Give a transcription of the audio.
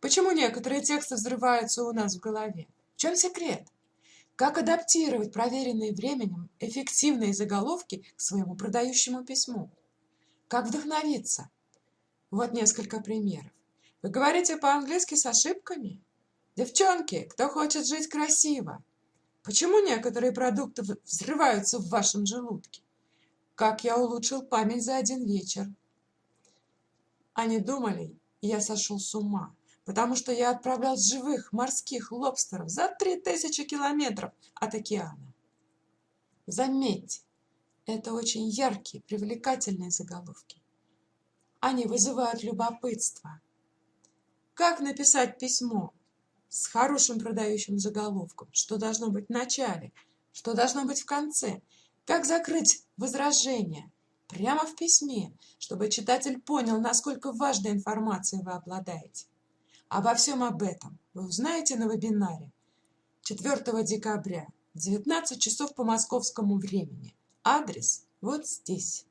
Почему некоторые тексты взрываются у нас в голове? В чем секрет? Как адаптировать проверенные временем эффективные заголовки к своему продающему письму? Как вдохновиться? Вот несколько примеров. Вы говорите по-английски с ошибками? Девчонки, кто хочет жить красиво? Почему некоторые продукты взрываются в вашем желудке? Как я улучшил память за один вечер? Они думали, я сошел с ума, потому что я отправлял живых морских лобстеров за три тысячи километров от океана. Заметьте, это очень яркие, привлекательные заголовки. Они вызывают любопытство. Как написать письмо с хорошим продающим заголовком? Что должно быть в начале? Что должно быть в конце? Как закрыть возражение? Прямо в письме, чтобы читатель понял, насколько важной информацией вы обладаете. Обо всем об этом вы узнаете на вебинаре 4 декабря, 19 часов по московскому времени. Адрес вот здесь.